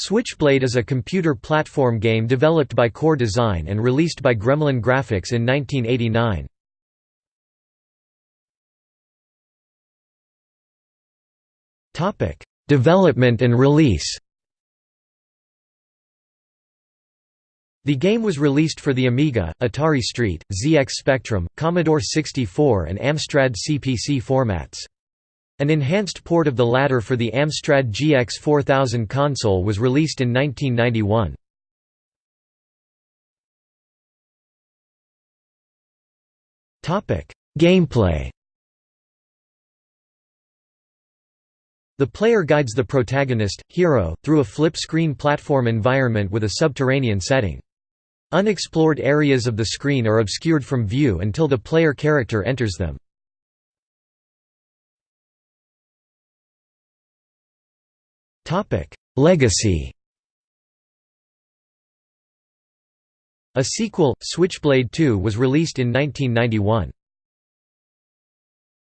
Switchblade is a computer platform game developed by Core Design and released by Gremlin Graphics in 1989. Development and release The game was released for the Amiga, Atari ST, ZX Spectrum, Commodore 64 and Amstrad CPC formats. An enhanced port of the latter for the Amstrad GX 4000 console was released in 1991. Gameplay The player guides the protagonist, Hiro, through a flip-screen platform environment with a subterranean setting. Unexplored areas of the screen are obscured from view until the player character enters them. Legacy A sequel, Switchblade 2 was released in 1991.